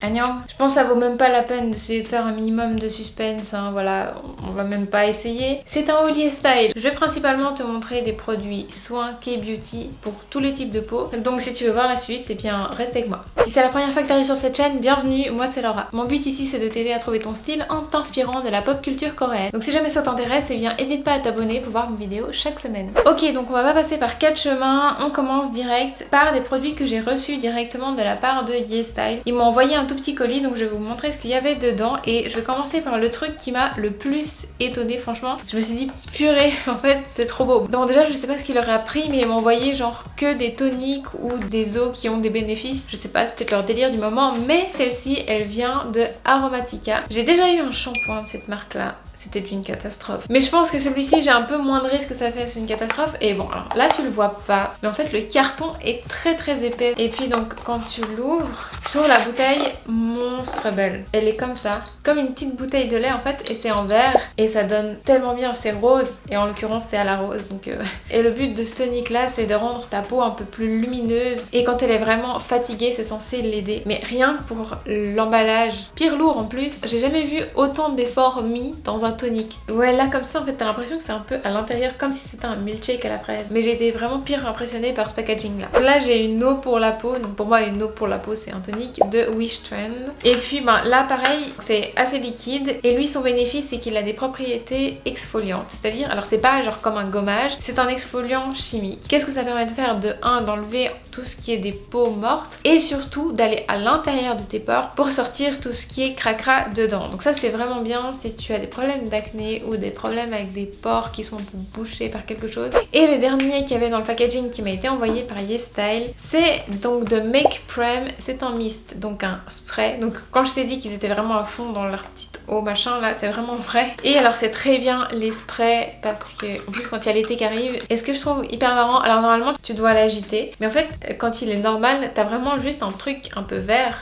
Agnam, je pense que ça vaut même pas la peine d'essayer de faire un minimum de suspense, hein, voilà, on va même pas essayer. C'est un Holy Style. Je vais principalement te montrer des produits soins K-Beauty pour tous les types de peau. Donc si tu veux voir la suite, eh bien reste avec moi. Si c'est la première fois que tu arrives sur cette chaîne, bienvenue, moi c'est Laura. Mon but ici c'est de t'aider à trouver ton style en t'inspirant de la pop culture coréenne. Donc si jamais ça t'intéresse, eh bien n'hésite pas à t'abonner pour voir mes vidéos chaque semaine. Ok, donc on va pas passer par quatre chemins, on commence direct par des produits que j'ai reçus directement de la part de YesStyle. Ils m'ont envoyé un tout petit colis donc je vais vous montrer ce qu'il y avait dedans et je vais commencer par le truc qui m'a le plus étonné franchement. Je me suis dit purée en fait c'est trop beau. Donc déjà je sais pas ce qu'il leur a pris mais ils envoyé genre que des toniques ou des eaux qui ont des bénéfices. Je sais pas c'est peut-être leur délire du moment mais celle-ci elle vient de Aromatica. J'ai déjà eu un shampoing de cette marque là c'était une catastrophe. Mais je pense que celui-ci, j'ai un peu moins de risque que ça fasse une catastrophe. Et bon, alors là, tu le vois pas. Mais en fait, le carton est très très épais. Et puis donc, quand tu l'ouvres, sur la bouteille, monstre belle. Elle est comme ça, comme une petite bouteille de lait en fait. Et c'est en verre. Et ça donne tellement bien, c'est rose. Et en l'occurrence, c'est à la rose. Donc, euh, Et le but de ce tonic là, c'est de rendre ta peau un peu plus lumineuse. Et quand elle est vraiment fatiguée, c'est censé l'aider. Mais rien que pour l'emballage, pire lourd en plus, j'ai jamais vu autant d'efforts mis dans un tonique. Ouais, là comme ça, en fait, t'as l'impression que c'est un peu à l'intérieur comme si c'était un milkshake à la fraise. Mais j'ai été vraiment pire impressionnée par ce packaging là. Là, j'ai une eau pour la peau. Donc pour moi, une eau pour la peau, c'est un tonique de Wish Trend. Et puis, ben, là, pareil, c'est assez liquide. Et lui, son bénéfice, c'est qu'il a des propriétés exfoliantes. C'est-à-dire, alors c'est pas genre comme un gommage, c'est un exfoliant chimique. Qu'est-ce que ça permet de faire? De 1, d'enlever tout ce qui est des peaux mortes. Et surtout, d'aller à l'intérieur de tes pores pour sortir tout ce qui est cracra dedans. Donc ça, c'est vraiment bien si tu as des problèmes d'acné ou des problèmes avec des pores qui sont bouchés par quelque chose. Et le dernier qu'il y avait dans le packaging qui m'a été envoyé par YesStyle, c'est donc de Make Prem, c'est un mist, donc un spray. Donc quand je t'ai dit qu'ils étaient vraiment à fond dans leur petite eau machin là, c'est vraiment vrai. Et alors c'est très bien les sprays parce que en plus quand il y a l'été qui arrive, et ce que je trouve hyper marrant, alors normalement tu dois l'agiter, mais en fait quand il est normal, t'as vraiment juste un truc un peu vert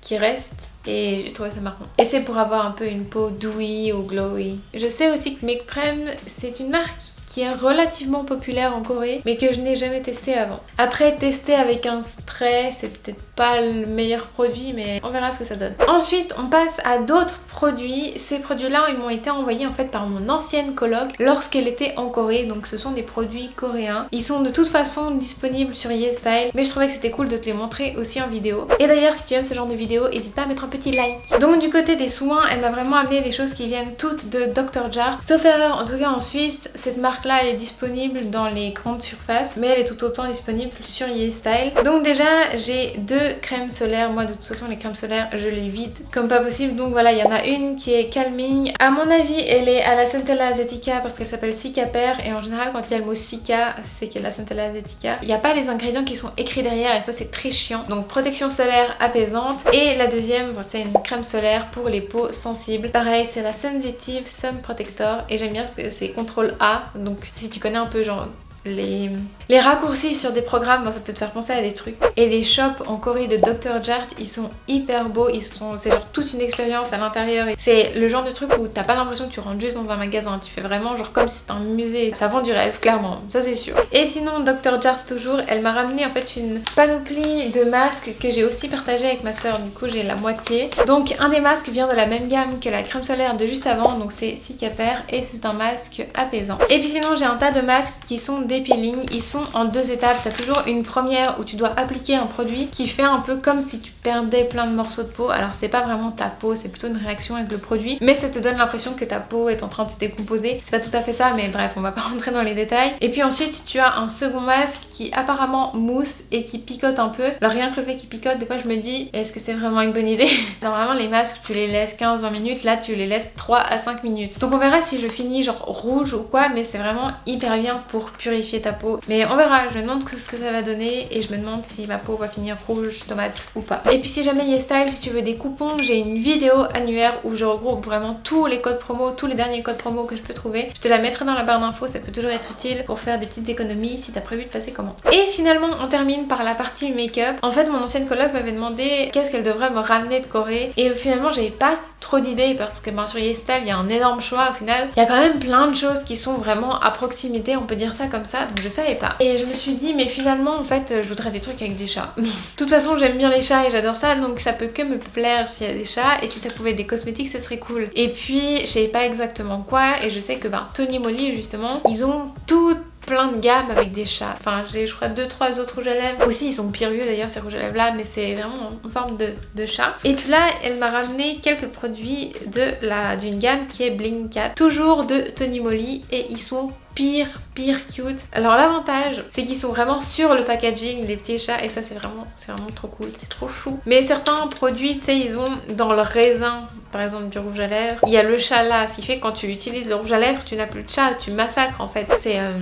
qui reste et j'ai trouvé ça marrant. Et c'est pour avoir un peu une peau dewy ou glowy. Je sais aussi que Make Prem c'est une marque qui est relativement populaire en Corée mais que je n'ai jamais testé avant. Après tester avec un spray c'est peut-être pas le meilleur produit mais on verra ce que ça donne. Ensuite on passe à d'autres produits. Ces produits là ils m'ont été envoyés en fait par mon ancienne coloc lorsqu'elle était en Corée donc ce sont des produits coréens. Ils sont de toute façon disponibles sur YesStyle mais je trouvais que c'était cool de te les montrer aussi en vidéo. Et d'ailleurs si tu aimes ce genre de vidéo n'hésite pas à mettre un petit like. Donc du côté des soins elle m'a vraiment amené des choses qui viennent toutes de Dr. Jart. Sauf erreur en tout cas en Suisse cette marque là est disponible dans les grandes surfaces mais elle est tout autant disponible sur YesStyle. Donc déjà j'ai deux crèmes solaires, moi de toute façon les crèmes solaires je les vide comme pas possible donc voilà il y en a une qui est calming. À mon avis elle est à la Centella Asiatica parce qu'elle s'appelle Cicaper et en général quand il y a le mot Cica c'est qu'il y a la Centella Asiatica. Il n'y a pas les ingrédients qui sont écrits derrière et ça c'est très chiant. Donc protection solaire apaisante et la deuxième c'est une crème solaire pour les peaux sensibles. Pareil c'est la Sensitive Sun Protector et j'aime bien parce que c'est CTRL A donc si tu connais un peu genre les, raccourcis sur des programmes, ça peut te faire penser à des trucs. Et les shops en Corée de Dr. Jart, ils sont hyper beaux, sont, c'est genre toute une expérience à l'intérieur. C'est le genre de truc où t'as pas l'impression que tu rentres juste dans un magasin, tu fais vraiment genre comme si c'était un musée. Ça vend du rêve, clairement, ça c'est sûr. Et sinon, Dr. Jart toujours, elle m'a ramené en fait une panoplie de masques que j'ai aussi partagé avec ma soeur, du coup j'ai la moitié. Donc un des masques vient de la même gamme que la crème solaire de juste avant, donc c'est Cicaper et c'est un masque apaisant. Et puis sinon j'ai un tas de masques qui sont des peelings, ils sont en deux étapes. Tu as toujours une première où tu dois appliquer un produit qui fait un peu comme si tu perdais plein de morceaux de peau. Alors c'est pas vraiment ta peau, c'est plutôt une réaction avec le produit. Mais ça te donne l'impression que ta peau est en train de se décomposer. C'est pas tout à fait ça, mais bref, on va pas rentrer dans les détails. Et puis ensuite, tu as un second masque qui apparemment mousse et qui picote un peu. Alors rien que le fait qu'il picote, des fois je me dis, est-ce que c'est vraiment une bonne idée? Normalement les masques, tu les laisses 15-20 minutes. Là, tu les laisses 3 à 5 minutes. Donc on verra si je finis genre rouge ou quoi, mais c'est vraiment hyper bien pour purifier ta peau. Mais on verra, je me demande ce que ça va donner et je me demande si ma peau va finir rouge, tomate ou pas. Et puis si jamais YesStyle, si tu veux des coupons, j'ai une vidéo annuaire où je regroupe vraiment tous les codes promo, tous les derniers codes promo que je peux trouver. Je te la mettrai dans la barre d'infos, ça peut toujours être utile pour faire des petites économies si t'as prévu de passer commande. Et finalement, on termine par la partie make-up. En fait, mon ancienne coloc m'avait demandé qu'est-ce qu'elle devrait me ramener de Corée et finalement, j'avais pas trop d'idées parce que sur YesStyle il y a un énorme choix au final. Il y a quand même plein de choses qui sont vraiment à proximité, on peut dire ça comme ça, donc je savais pas. Et je me suis dit mais finalement en fait je voudrais des trucs avec des chats. de toute façon j'aime bien les chats et j'adore ça donc ça peut que me plaire s'il y a des chats et si ça pouvait être des cosmétiques ça serait cool. Et puis je savais pas exactement quoi et je sais que ben, Tony Moly justement ils ont tout plein de gammes avec des chats. Enfin, j'ai je crois deux trois autres rouges à lèvres. Aussi, ils sont pire vieux d'ailleurs ces rouges à lèvres là, mais c'est vraiment en forme de, de, chat. Et puis là, elle m'a ramené quelques produits de la d'une gamme qui est Bling Cat, toujours de Tony Moly et ils sont pire, pire cute. Alors l'avantage, c'est qu'ils sont vraiment sur le packaging, les petits chats, et ça c'est vraiment, c'est vraiment trop cool, c'est trop chou. Mais certains produits, tu sais, ils ont dans le raisin, par exemple du rouge à lèvres, il y a le chat là, ce qui fait que quand tu utilises le rouge à lèvres, tu n'as plus de chat, tu massacres en fait. C'est euh,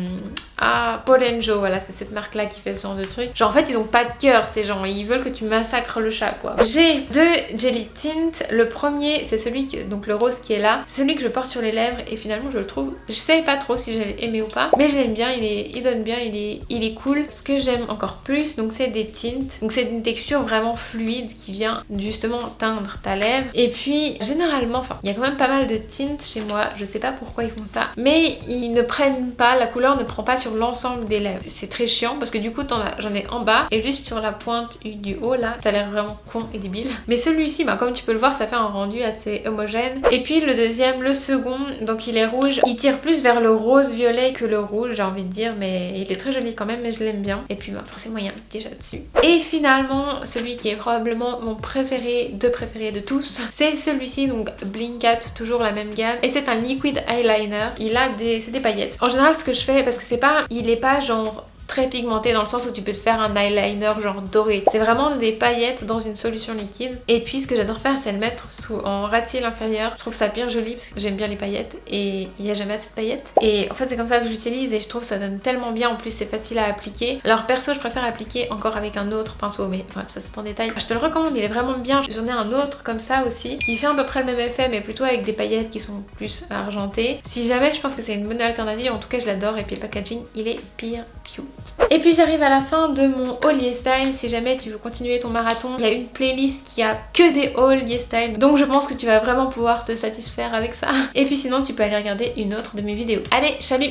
ah, Polenjo, voilà, c'est cette marque là qui fait ce genre de truc. Genre en fait, ils ont pas de cœur ces gens, ils veulent que tu massacres le chat quoi. J'ai deux Jelly Tint, le premier c'est celui que, donc le rose qui est là, c'est celui que je porte sur les lèvres et finalement je le trouve, je sais pas trop si j'ai aimé ou pas. Mais je l'aime bien, il, est, donne bien, il est, il est cool. Ce que j'aime encore plus, donc c'est des tints. Donc c'est une texture vraiment fluide qui vient justement teindre ta lèvre. Et puis généralement, enfin il y a quand même pas mal de tints chez moi. Je sais pas pourquoi ils font ça. Mais ils ne prennent pas, la couleur ne prend pas sur l'ensemble des lèvres. C'est très chiant parce que du coup j'en ai en bas et juste sur la pointe du haut là, ça a l'air vraiment con et débile. Mais celui-ci, bah, comme tu peux le voir, ça fait un rendu assez homogène. Et puis le deuxième, le second, donc il est rouge. Il tire plus vers le rose-violet que le rouge j'ai envie de dire mais il est très joli quand même mais je l'aime bien et puis bah, forcément il y a un petit dessus et finalement celui qui est probablement mon préféré de préféré de tous c'est celui-ci donc Blinkat toujours la même gamme et c'est un liquid eyeliner il a des des paillettes en général ce que je fais parce que c'est pas il est pas genre très pigmenté dans le sens où tu peux te faire un eyeliner genre doré. C'est vraiment des paillettes dans une solution liquide. Et puis ce que j'adore faire c'est le mettre sous, en ras de inférieur. Je trouve ça bien joli parce que j'aime bien les paillettes et il n'y a jamais assez de paillettes. Et en fait c'est comme ça que je l'utilise et je trouve ça donne tellement bien. En plus c'est facile à appliquer. Alors perso je préfère appliquer encore avec un autre pinceau mais bref ça c'est en détail. Je te le recommande, il est vraiment bien. J'en ai un autre comme ça aussi qui fait à peu près le même effet mais plutôt avec des paillettes qui sont plus argentées. Si jamais je pense que c'est une bonne alternative, en tout cas je l'adore et puis le packaging il est pire cute. Et puis j'arrive à la fin de mon haul YesStyle. Si jamais tu veux continuer ton marathon, il y a une playlist qui a que des hauls YesStyle. Donc je pense que tu vas vraiment pouvoir te satisfaire avec ça. Et puis sinon tu peux aller regarder une autre de mes vidéos. Allez, salut